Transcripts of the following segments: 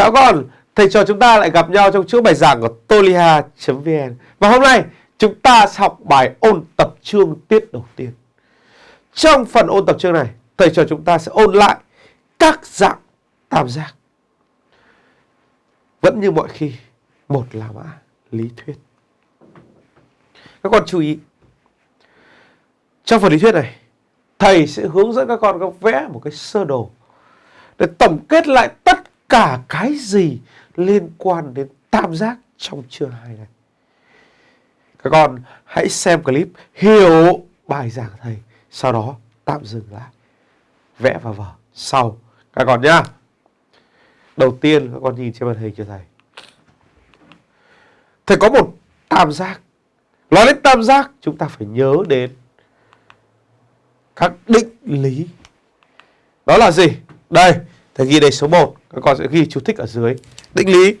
Chào con, thầy trò chúng ta lại gặp nhau trong chuỗi bài giảng của toliha.vn Và hôm nay chúng ta sẽ học bài ôn tập chương tiết đầu tiên. Trong phần ôn tập chương này, thầy trò chúng ta sẽ ôn lại các dạng tam giác. Vẫn như mọi khi, một là mã lý thuyết. Các con chú ý Trong phần lý thuyết này, thầy sẽ hướng dẫn các con vẽ một cái sơ đồ để tổng kết lại tất cả cái gì liên quan đến tam giác trong chương 2 này. Các con hãy xem clip hiểu bài giảng thầy, sau đó tạm dừng lại, vẽ vào vở sau các con nhá. Đầu tiên các con nhìn trên màn hình cho thầy. Thầy có một tam giác. Nói đến tam giác chúng ta phải nhớ đến các định lý. Đó là gì? Đây, thầy ghi đây số 1, các con sẽ ghi chú thích ở dưới. Định lý.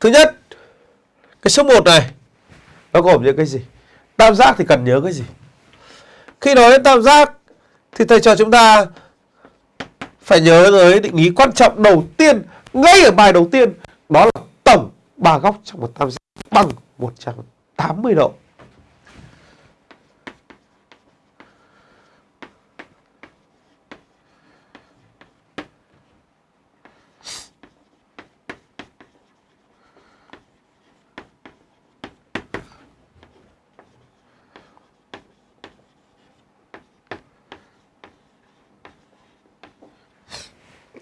Thứ nhất, cái số 1 này nó gồm những cái gì? Tam giác thì cần nhớ cái gì? Khi nói đến tam giác thì thầy cho chúng ta phải nhớ tới định lý quan trọng đầu tiên ngay ở bài đầu tiên đó là tổng ba góc trong một tam giác bằng 180 độ.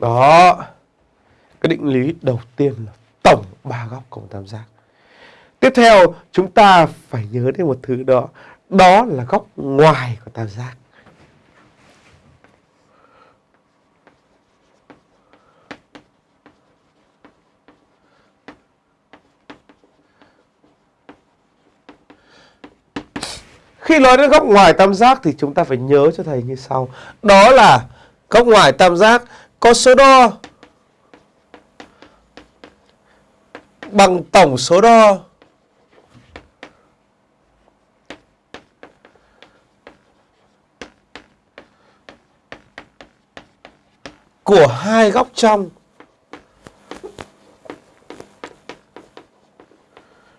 Đó. Cái định lý đầu tiên là tổng ba góc của một tam giác. Tiếp theo, chúng ta phải nhớ đến một thứ đó. Đó là góc ngoài của tam giác. Khi nói đến góc ngoài tam giác thì chúng ta phải nhớ cho thầy như sau. Đó là góc ngoài tam giác có số đo. Bằng tổng số đo. Của hai góc trong.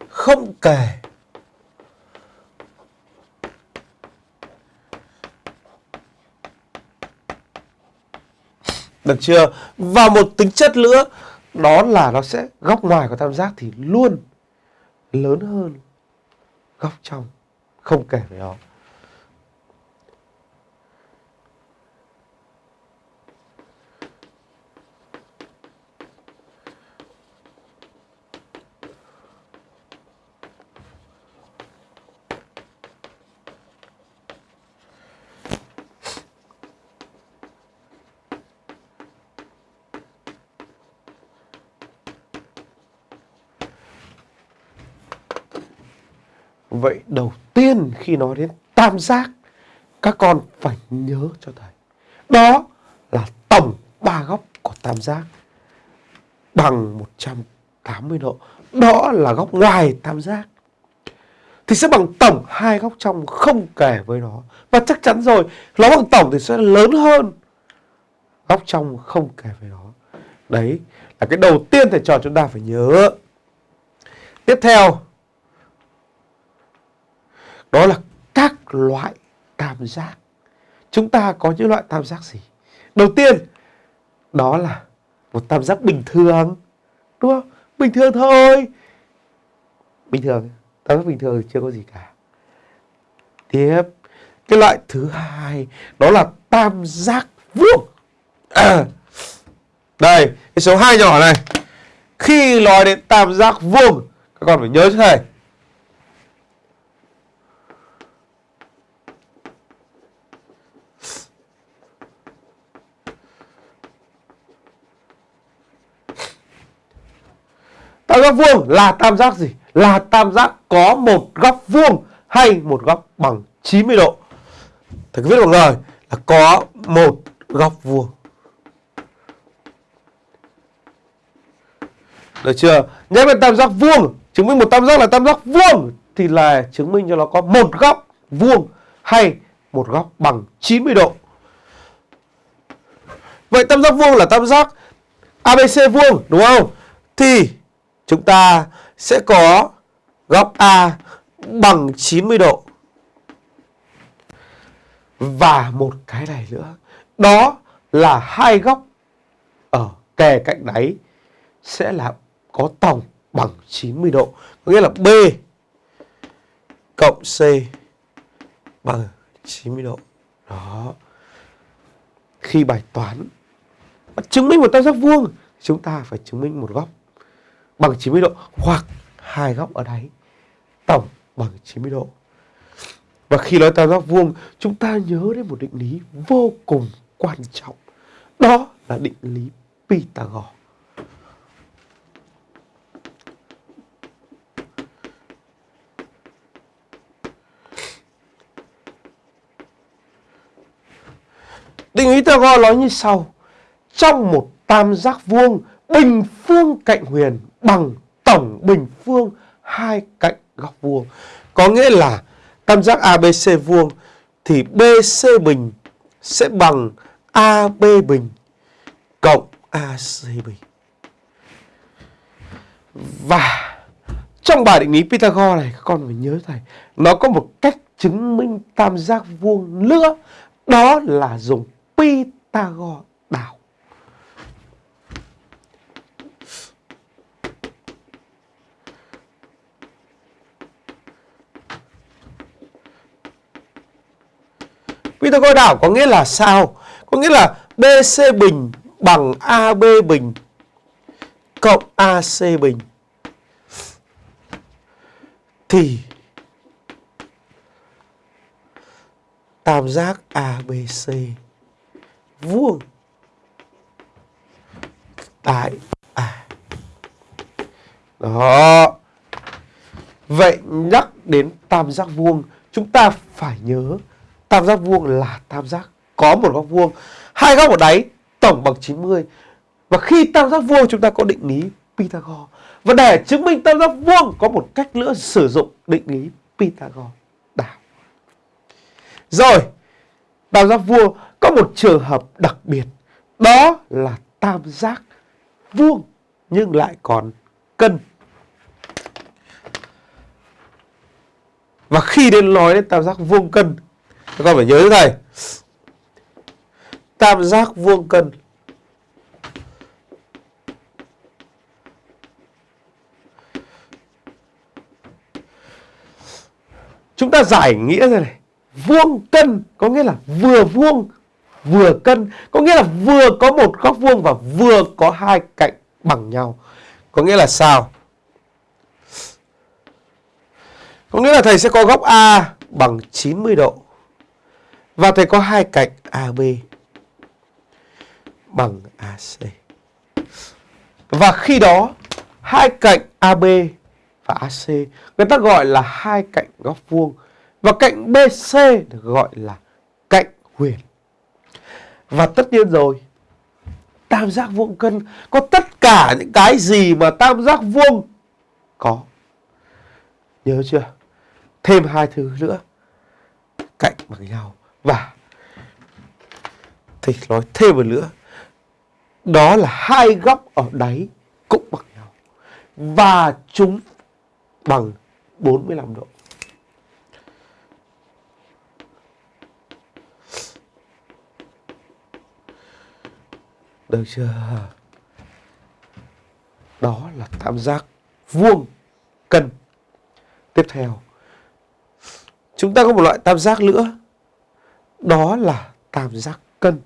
Không kể. Được chưa? Và một tính chất nữa, đó là nó sẽ góc ngoài của tam giác thì luôn lớn hơn góc trong, không kể về nó. Vậy đầu tiên khi nói đến tam giác, Các con phải nhớ cho thầy. Đó là tổng ba góc của tam giác, Bằng 180 độ. Đó là góc ngoài tam giác. Thì sẽ bằng tổng hai góc trong không kể với nó. Và chắc chắn rồi, Nó bằng tổng thì sẽ lớn hơn Góc trong không kể với nó. Đấy là cái đầu tiên thầy trò chúng ta phải nhớ. Tiếp theo đó là các loại tam giác. Chúng ta có những loại tam giác gì? Đầu tiên, đó là một tam giác bình thường. Đúng không? Bình thường thôi. Bình thường, tam giác bình thường chưa có gì cả. Tiếp, cái loại thứ hai đó là tam giác vuông. À, đây, cái số 2 nhỏ này. Khi nói đến tam giác vuông, các con phải nhớ cho thầy Tam giác vuông là tam giác gì? Là tam giác có một góc vuông hay một góc bằng 90 độ. Thầy cứ viết bằng lời là có một góc vuông. Được chưa? Nhắc đến tam giác vuông, chứng minh một tam giác là tam giác vuông thì là chứng minh cho nó có một góc vuông hay một góc bằng 90 độ. Vậy tam giác vuông là tam giác ABC vuông đúng không? Thì chúng ta sẽ có góc A bằng 90 độ. Và một cái này nữa, đó là hai góc ở kề cạnh đáy sẽ là có tổng bằng 90 độ. Có nghĩa là B cộng C bằng 90 độ. Đó. Khi bài toán chứng minh một tam giác vuông, chúng ta phải chứng minh một góc bằng 90 độ hoặc hai góc ở đáy tổng bằng 90 độ. Và khi nói tam giác vuông, chúng ta nhớ đến một định lý vô cùng quan trọng. Đó là định lý Pythagore. Định lý Pythagore nói như sau. Trong một tam giác vuông, bình phương cạnh huyền bằng tổng bình phương hai cạnh góc vuông. Có nghĩa là tam giác ABC vuông thì BC bình sẽ bằng AB bình cộng AC bình. Và trong bài định lý Pythagore này các con phải nhớ thầy, nó có một cách chứng minh tam giác vuông nữa, đó là dùng Pythagore đảo. Pythagore đảo có nghĩa là sao? Có nghĩa là BC bình bằng AB bình cộng AC bình thì tam giác ABC vuông tại A. Đó. Vậy nhắc đến tam giác vuông, chúng ta phải nhớ tam giác vuông là tam giác có một góc vuông, hai góc ở đáy tổng bằng 90. Và khi tam giác vuông chúng ta có định lý Pythagore. Và để chứng minh tam giác vuông có một cách nữa sử dụng định lý Pythagore đảo. Rồi, tam giác vuông có một trường hợp đặc biệt. Đó là tam giác vuông nhưng lại còn cân. Và khi đến nói đến tam giác vuông cân, các con phải nhớ này Tam giác vuông cân Chúng ta giải nghĩa ra này. Vuông cân có nghĩa là vừa vuông, vừa cân. Có nghĩa là vừa có một góc vuông và vừa có hai cạnh bằng nhau. Có nghĩa là sao? Có nghĩa là thầy sẽ có góc A bằng 90 độ. Và thầy có hai cạnh AB bằng AC. Và khi đó hai cạnh AB và AC người ta gọi là hai cạnh góc vuông và cạnh BC được gọi là cạnh huyền. Và tất nhiên rồi, tam giác vuông cân có tất cả những cái gì mà tam giác vuông có. Nhớ chưa? Thêm hai thứ nữa. Cạnh bằng nhau và thì nói thêm một nữa. Đó là hai góc ở đáy cũng bằng nhau. Và chúng bằng 45 độ. Được chưa? Đó là tam giác vuông cân. Tiếp theo, chúng ta có một loại tam giác nữa. Đó là tam giác cân.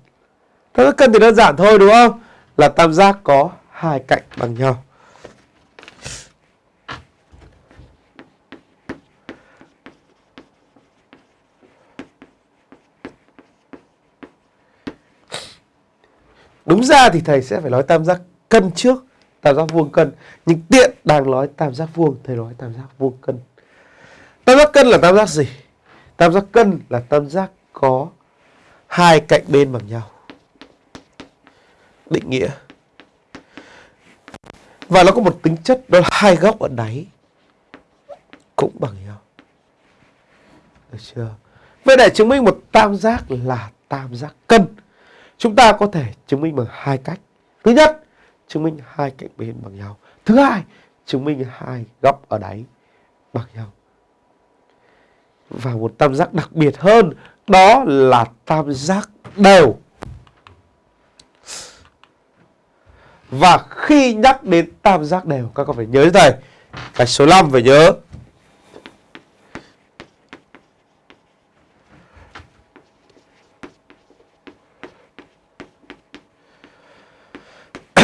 Tam giác cân thì đơn giản thôi đúng không? Là tam giác có hai cạnh bằng nhau. Đúng ra thì thầy sẽ phải nói tam giác cân trước, tam giác vuông cân. Nhưng tiện đang nói tam giác vuông, thầy nói tam giác vuông cân. Tam giác cân là tam giác gì? Tam giác cân là tam giác có hai cạnh bên bằng nhau. Định nghĩa. Và nó có một tính chất đó là hai góc ở đáy cũng bằng nhau. Được chưa? Vậy để chứng minh một tam giác là tam giác cân Chúng ta có thể chứng minh bằng hai cách. Thứ nhất, chứng minh hai cạnh bên bằng nhau. Thứ hai, chứng minh hai góc ở đáy bằng nhau. Và một tam giác đặc biệt hơn đó là tam giác đều. Và khi nhắc đến tam giác đều, các con phải nhớ thầy Cái số 5 phải nhớ.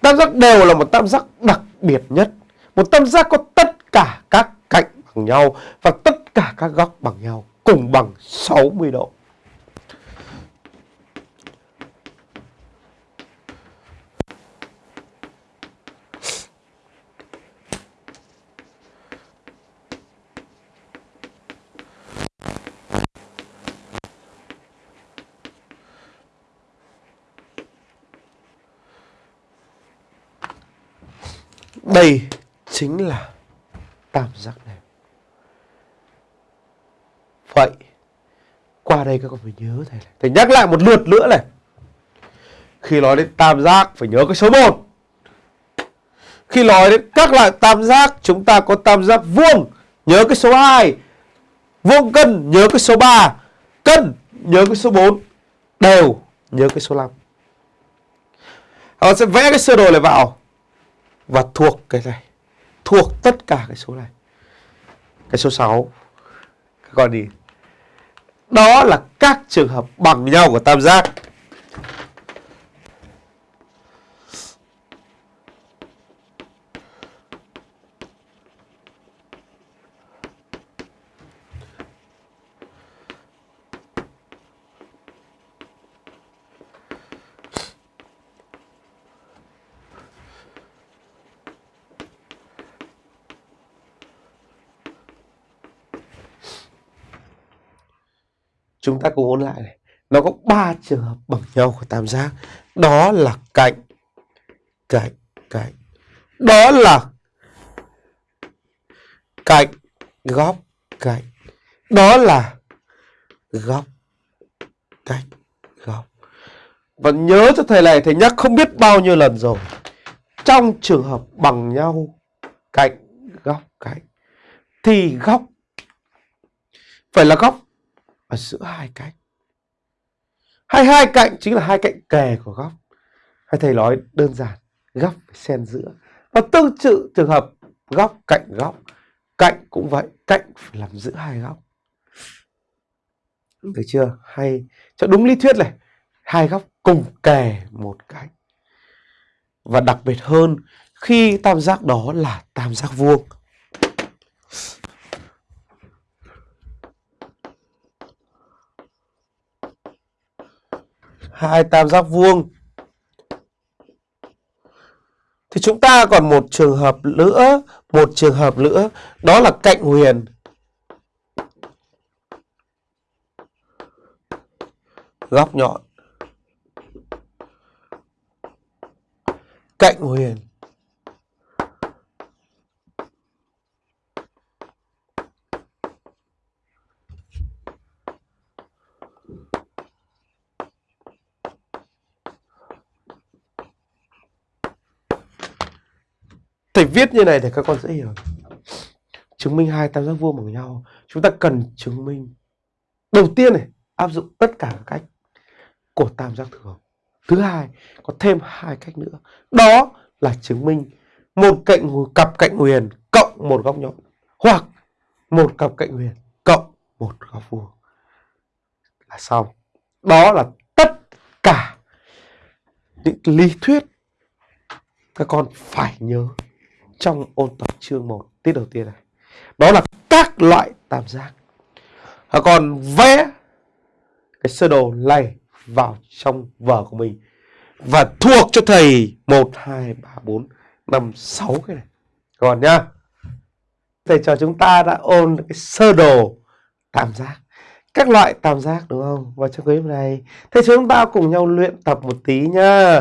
Tam giác đều là một tam giác đặc biệt nhất. Một tam giác có tất cả các cạnh bằng nhau Và tất cả các góc bằng nhau. Cùng bằng 60 độ Đây chính là tam giác này. Vậy, qua đây các con phải nhớ thầy này. Thầy nhắc lại một lượt nữa này. Khi nói đến tam giác phải nhớ cái số 1. Khi nói đến các loại tam giác chúng ta có tam giác vuông, nhớ cái số 2. Vuông cân nhớ cái số 3. Cân nhớ cái số 4. Đều nhớ cái số 5. Họ sẽ vẽ cái sơ đồ này vào và thuộc cái này thuộc tất cả cái số này cái số 6 các con đi đó là các trường hợp bằng nhau của tam giác. Chúng ta cùng ôn lại này. Nó có ba trường hợp bằng nhau của tam giác. Đó là cạnh cạnh cạnh. Đó là cạnh, góc, cạnh. Đó là góc, cạnh, góc. Và nhớ cho thầy này, thầy nhắc không biết bao nhiêu lần rồi. Trong trường hợp bằng nhau, cạnh, góc, cạnh, thì góc phải là góc ở giữa hai cạnh. Hai hai cạnh chính là hai cạnh kề của góc. Hay thầy nói đơn giản, góc phải xen giữa. Và tương tự trường hợp góc cạnh góc. Cạnh cũng vậy, cạnh phải làm giữa hai góc. Được chưa? Hay cho đúng lý thuyết này, hai góc cùng kề một cạnh. Và đặc biệt hơn khi tam giác đó là tam giác vuông hai tam giác vuông. Thì chúng ta còn một trường hợp nữa, một trường hợp nữa, đó là cạnh huyền. Góc nhọn. Cạnh huyền. Thầy viết như này để các con dễ hiểu. Chứng minh hai tam giác vuông bằng nhau. Chúng ta cần chứng minh. Đầu tiên này, áp dụng tất cả các cách của tam giác thường. Thứ hai, có thêm hai cách nữa. Đó là chứng minh một cạnh cặp cạnh huyền cộng một góc nhọn hoặc một cặp cạnh huyền cộng một góc vuông là xong. Đó là tất cả những lý thuyết các con phải nhớ trong ôn tập chương 1 tiết đầu tiên này. Đó là các loại tam giác. Và còn vẽ cái sơ đồ này vào trong vở của mình và thuộc cho thầy 1 2 3 4 5 6 cái này. Còn nhá. Thầy cho chúng ta đã ôn cái sơ đồ tam giác. Các loại tam giác đúng không? Và trong clip này thầy chúng ta cùng nhau luyện tập một tí nhá.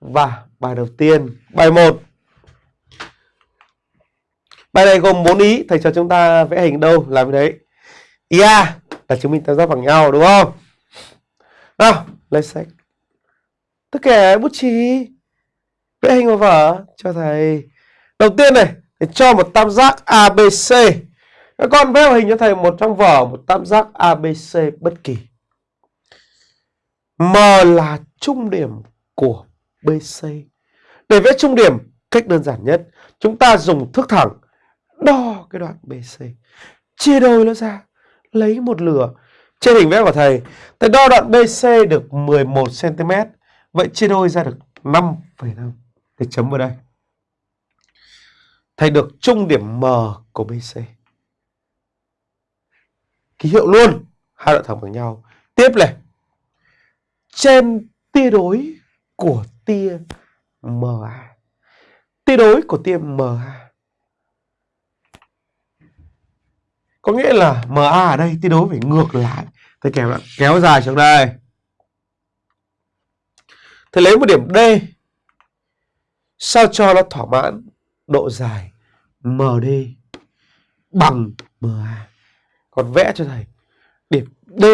Và bài đầu tiên, bài 1 Bài này gồm 4 ý, thầy cho chúng ta vẽ hình đâu làm cái đấy. Ý A là chứng minh tam giác bằng nhau đúng không? Nào, lấy sách. Tất cả bút chì. Vẽ hình vào vở cho thầy. Đầu tiên này thầy cho một tam giác ABC các con vẽ hình cho thầy một trong vở một tam giác ABC bất kỳ. M là trung điểm của BC để vẽ trung điểm cách đơn giản nhất chúng ta dùng thước thẳng đo cái đoạn BC chia đôi nó ra lấy một lửa. Trên hình vẽ của thầy thầy đo đoạn BC được 11 cm vậy chia đôi ra được 5,5 thầy chấm vào đây. Thầy được trung điểm M của BC ký hiệu luôn. Hai đoạn thẳng bằng nhau. Tiếp này. Trên tia đối của tia MA tia đối của tia MA có nghĩa là MA ở đây thi đối phải ngược lại. Thầy kèm lại, kéo dài xuống đây. Thầy lấy một điểm D. Sao cho nó thỏa mãn độ dài MD bằng MA còn vẽ cho thầy. Điểm D.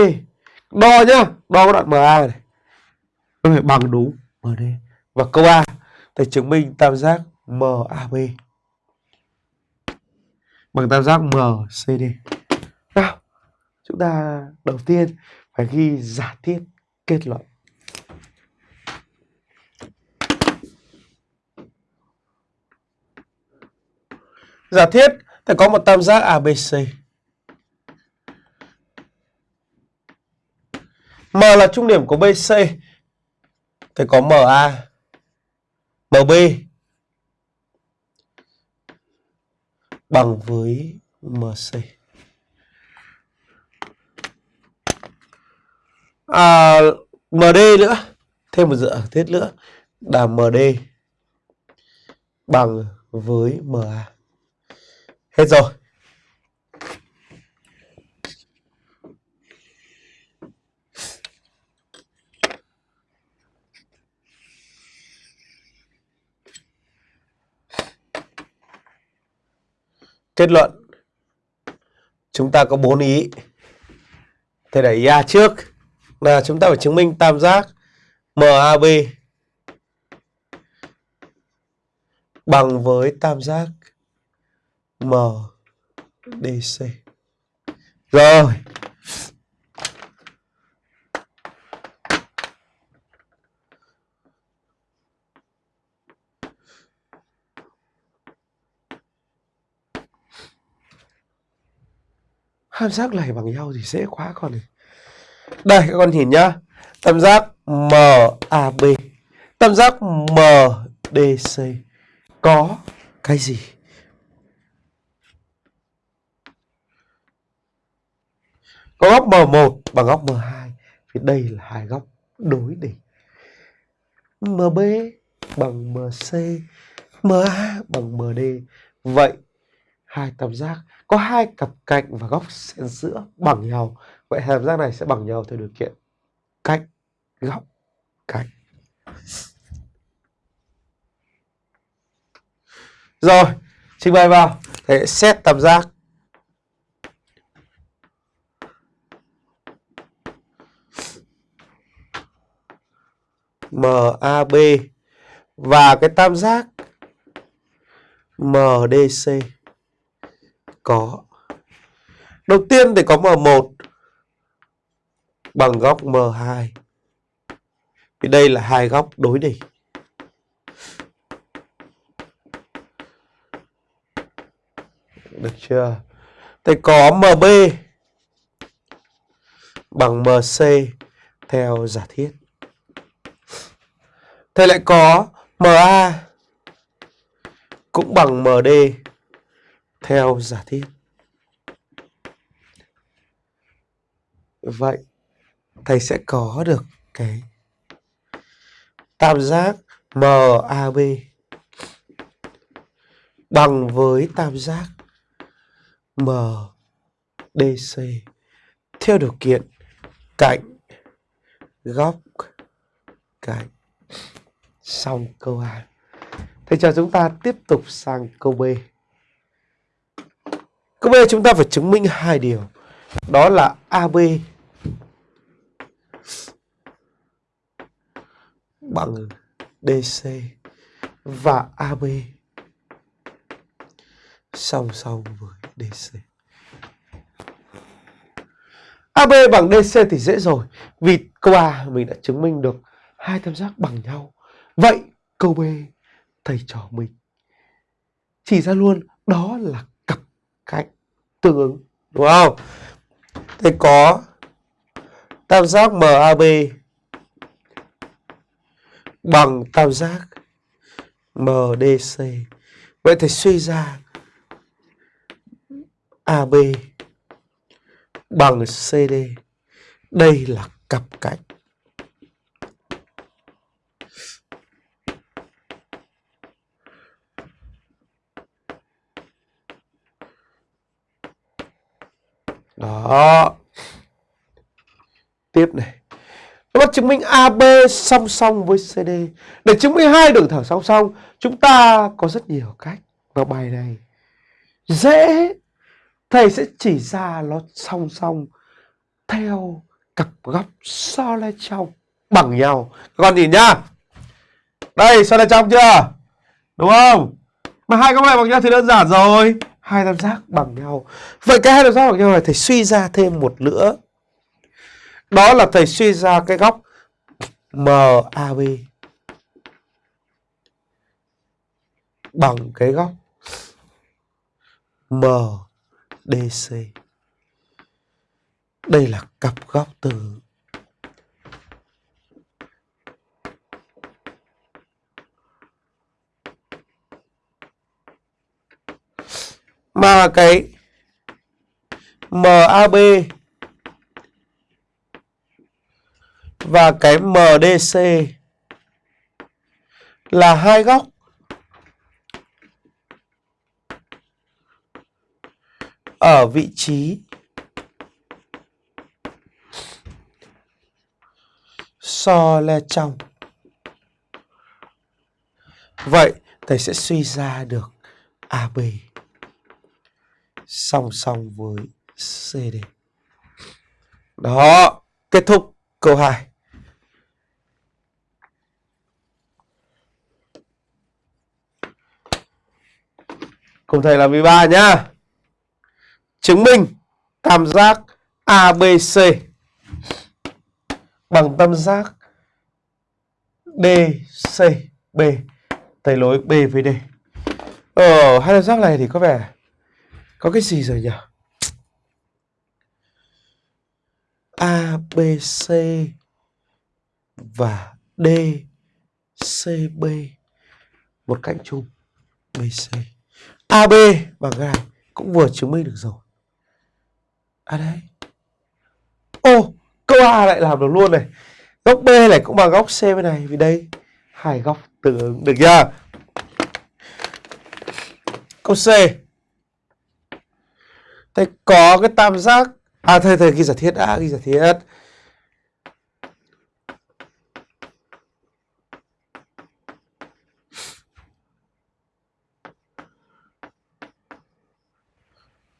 Đo nhá, đo cái đoạn MA này nó phải bằng đúng MD và câu A, thầy chứng minh tam giác MAB bằng tam giác MCD nào, chúng ta đầu tiên phải ghi giả thiết kết luận. Giả thiết thì có một tam giác ABC M là trung điểm của BC thì có MA MB bằng với MC à, MD nữa. Thêm một dựa thiết nữa. Là MD bằng với MA hết rồi. Kết luận. Chúng ta có bốn ý. Thầy đẩy A trước. Là chúng ta phải chứng minh tam giác MAB Bằng với tam giác MDC Rồi. Tam giác này bằng nhau thì dễ quá con này. Đây, các con nhìn nhá. Tam giác MAB. Tam giác MDC. Có cái gì? Có góc M1 bằng góc M2. Vì đây là hai góc đối đỉnh. MB bằng MC. MA bằng MD. Vậy hai tam giác có hai cặp cạnh và góc xen giữa bằng nhau. Vậy tam giác này sẽ bằng nhau theo điều kiện cạnh, góc cạnh. Rồi trình bày vào. Để xét tam giác. MAB và cái tam giác MDC có. Đầu tiên thì có M1 bằng góc M2. Vì đây là hai góc đối đỉnh. Được chưa? Thì có MB bằng MC theo giả thiết. thế lại có MA cũng bằng MD theo giả thiết. Vậy, thầy sẽ có được cái tam giác MAB bằng với tam giác MDC theo điều kiện cạnh góc cạnh xong câu A. Thầy cho chúng ta tiếp tục sang câu B. Câu B chúng ta phải chứng minh hai điều. Đó là AB bằng DC và AB song song với DC. AB bằng DC thì dễ rồi vì câu A mình đã chứng minh được hai tam giác bằng nhau. Vậy câu B thầy trò mình chỉ ra luôn, đó là cạnh tương ứng, đúng không? thì có tam giác MAB bằng tam giác MDC. Vậy thì suy ra AB bằng CD. Đây là cặp cạnh. Đó. Tiếp này. Nó chứng minh AB song song với CD. Để chứng minh hai đường thẳng song song, chúng ta có rất nhiều cách. vào bài này dễ thầy sẽ chỉ ra nó song song theo cặp góc so le trong bằng nhau các con nhìn nhá đây so le trong chưa đúng không mà hai góc này bằng nhau thì đơn giản rồi hai tam giác bằng nhau. Vậy cái hai tam giác bằng nhau này thầy suy ra thêm một nữa đó là thầy suy ra cái góc MAB bằng cái góc MDC. Đây là cặp góc từ mà cái MAB và cái MDC là hai góc ở vị trí so le trong. Vậy thầy sẽ suy ra được AB song song với CD. Đó, kết thúc câu 2. Cùng thầy làm 13 nhá chứng minh tam giác ABC bằng tam giác DCB thầy nối B với D. Ở hai tam giác này thì có vẻ có cái gì rồi nhỉ? ABC và DCB một cạnh chung BC. AB bằng cái này cũng vừa chứng minh được rồi. À đây. Ô, câu A lại làm được luôn này. Góc B này cũng bằng góc C bên này. Vì đây, hai góc tương ứng. Được chưa? Câu C. Thế có cái tam giác. À, thầy, thầy ghi giả thiết đã, ghi giả thiết.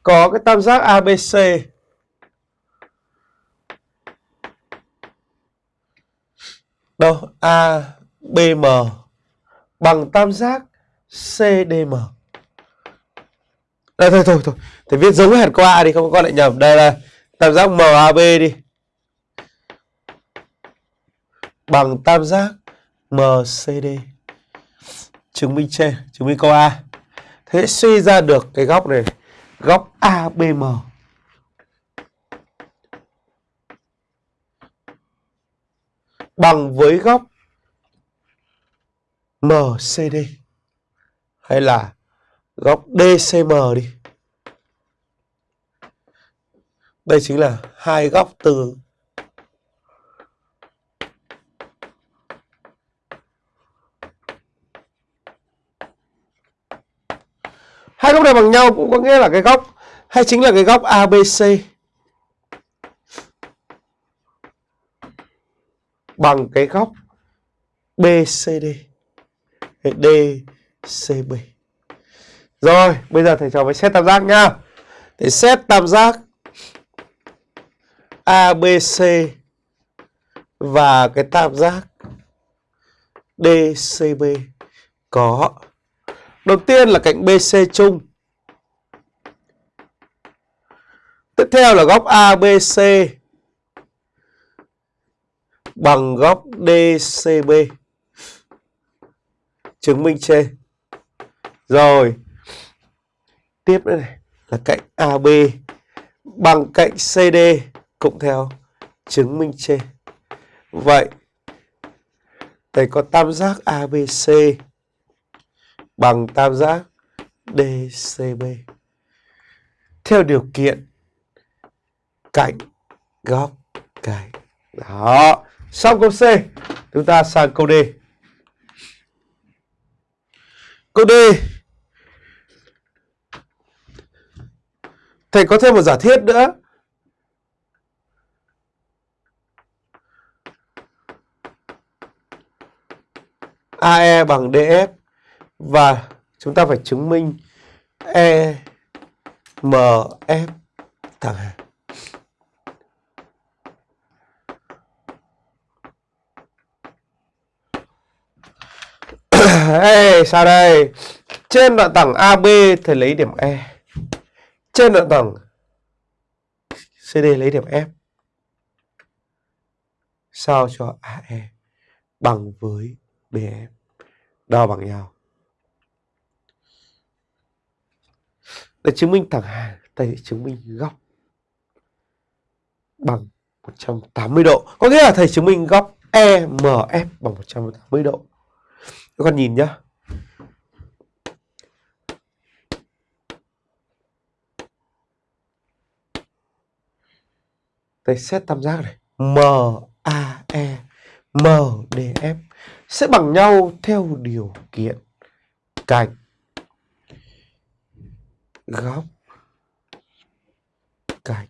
có cái tam giác ABC đâu ABM bằng tam giác CDM. Đây thôi thôi thôi, thầy viết giống hệt qua đi không con lại nhầm. Đây là tam giác MAB đi. Bằng tam giác MCD. Chứng minh trên, chứng minh câu A. Thế suy ra được cái góc này, góc ABM bằng với góc MCD hay là góc DCM đi. Đây chính là hai góc từ Hai góc này bằng nhau cũng có nghĩa là cái góc hay chính là cái góc ABC bằng cái góc BCD DCB. Rồi, bây giờ thầy trò phải xét tam giác nhá. Để xét tam giác ABC và cái tam giác DCB có. Đầu tiên là cạnh BC chung. Tiếp theo là góc ABC bằng góc DCB chứng minh trên. Rồi tiếp nữa này, là cạnh AB bằng cạnh CD cộng theo chứng minh trên. Vậy, thầy có tam giác ABC bằng tam giác DCB theo điều kiện cạnh góc cạnh. Đó, xong câu C. Chúng ta sang câu D. Câu D. thầy có thêm một giả thiết nữa AE bằng DF và chúng ta phải chứng minh E thẳng hàng. Ê, sao đây? Trên đoạn thẳng AB thầy lấy điểm E. Trên đoạn thẳng CD lấy điểm F. Sao cho AE bằng với BF đo bằng nhau. Để chứng minh thẳng hàng, thầy chứng minh góc bằng 180 độ. Có nghĩa là thầy chứng minh góc EMF bằng 180 độ. Các con nhìn nhá. Đây xét tam giác này. MAE MDF sẽ bằng nhau theo điều kiện cạnh góc cạnh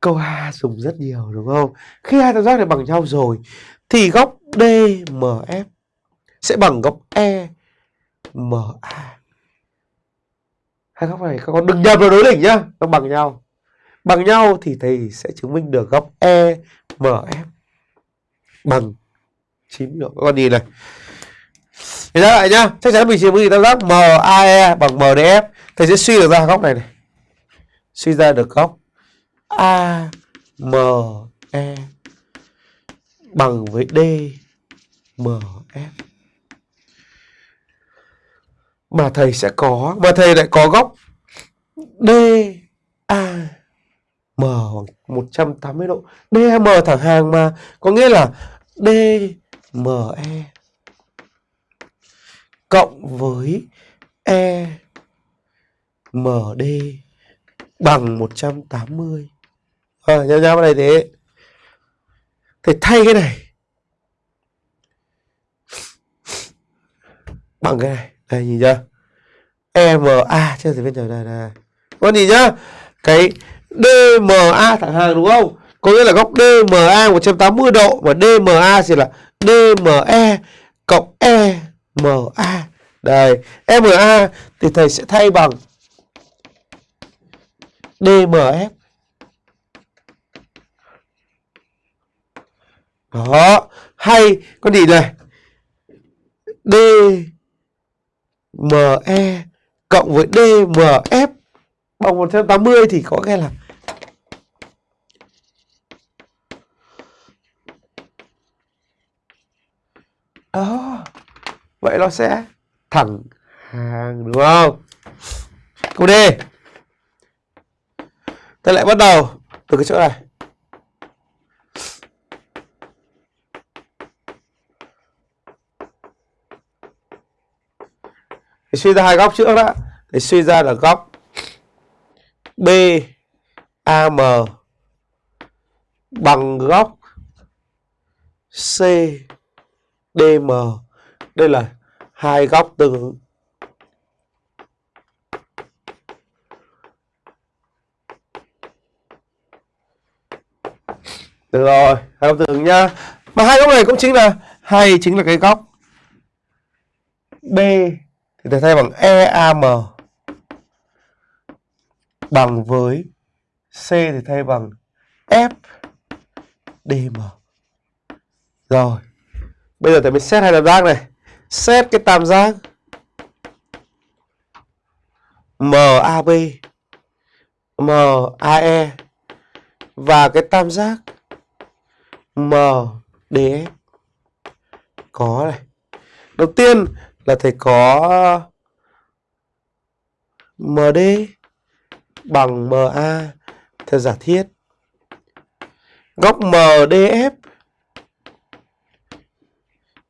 câu A dùng rất nhiều, đúng không? Khi hai tam giác này bằng nhau rồi, thì góc DMF sẽ bằng góc EMA. Hai góc này các con đừng nhập vào đối đỉnh nhá, nó bằng nhau. Bằng nhau thì thầy sẽ chứng minh được góc EMF bằng 9 độ. Các con nhìn này. Thì ra lại nhá, chắc chắn mình chứng minh tam giác MAE bằng MDF. Thầy sẽ suy được ra góc này này. Suy ra được góc AME bằng với DMF. Mà thầy sẽ có, mà thầy lại có góc DA M 180 độ. DM thẳng hàng mà có nghĩa là DME cộng với E MD bằng 180. À, nhau nhau vào đây thế. Thì thay cái này bằng cái này. Đây nhìn chưa? EMA trên gì bên trời này này. Con nhìn nhá. Cái DMA thẳng hàng đúng không? Có nghĩa là góc DMA 180 độ và DMA thì là DME cộng EMA. Đây, EMA thì thầy sẽ thay bằng DMF. Đó, hay con gì này? ME cộng với DMF bằng 180 thì có nghĩa là đó vậy nó sẽ thẳng hàng, đúng không? Câu D. Ta lại bắt đầu từ cái chỗ này. Thì suy ra hai góc trước đó để suy ra là góc BAM bằng góc CDM. Đây là hai góc tương ứng. Được rồi, hai góc tương ứng nhá. Mà hai góc này cũng chính là hay chính là cái góc B thì ta thay bằng EAM bằng với C thì thay bằng FDM Rồi. Bây giờ thầy mới xét hai tam giác này. Xét cái tam giác MAB MAE và cái tam giác MDF có này. Đầu tiên là thầy có MD bằng MA theo giả thiết. Góc MDF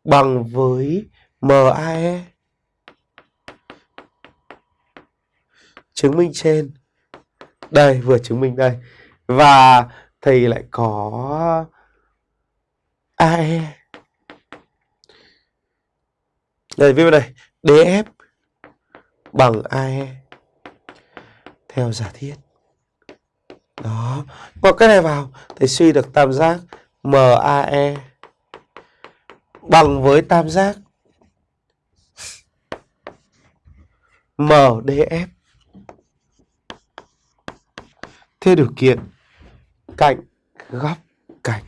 bằng với MAE. Chứng minh trên. Đây, vừa chứng minh đây. Và thầy lại có AE. Đây, viết vào đây. DF bằng AE theo giả thiết. Đó. Bỏ cái này vào, thì suy được tam giác MAE bằng với tam giác MDF theo điều kiện cạnh góc cạnh.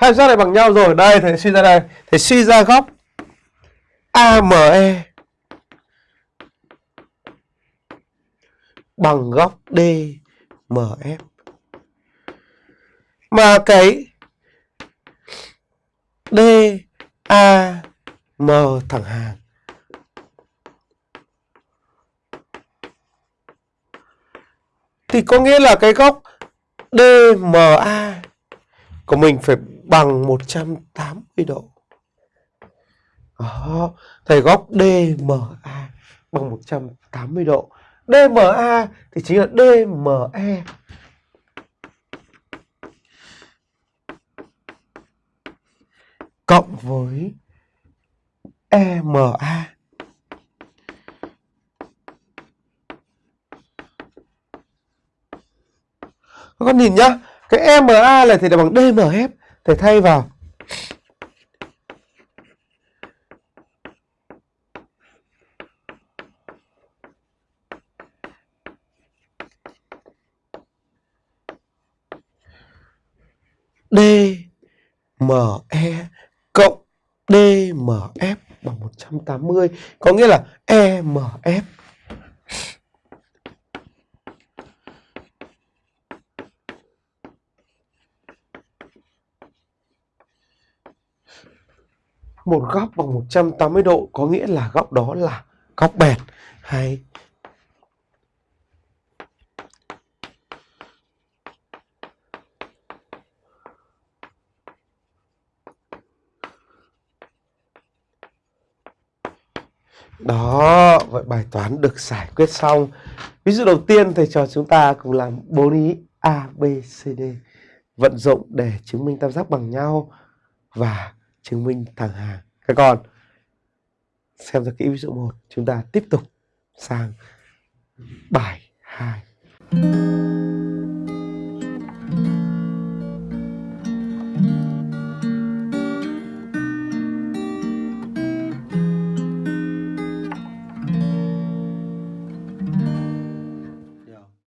Hai giác này bằng nhau rồi. Đây, thầy suy ra đây. Thầy suy ra góc AME bằng góc DMF. Mà cái DAM thẳng hàng thì có nghĩa là cái góc DMA của mình phải bằng 180 độ. Đó, thầy góc DMA bằng 180 độ. DMA thì chính là DME. Cộng với EMA. Các con nhìn nhá, cái EMA này thì là bằng DMF, thầy thay vào. DME cộng DMF bằng 180 có nghĩa là EMF một góc bằng 180 độ có nghĩa là góc đó là góc bẹt. Hay. Đó, vậy bài toán được giải quyết xong. Ví dụ đầu tiên thầy trò chúng ta cùng làm bốn ý A, B, C, D. Vận dụng để chứng minh tam giác bằng nhau và chứng minh thẳng hàng. Các con xem ra kỹ ví dụ 1, chúng ta tiếp tục sang bài 2.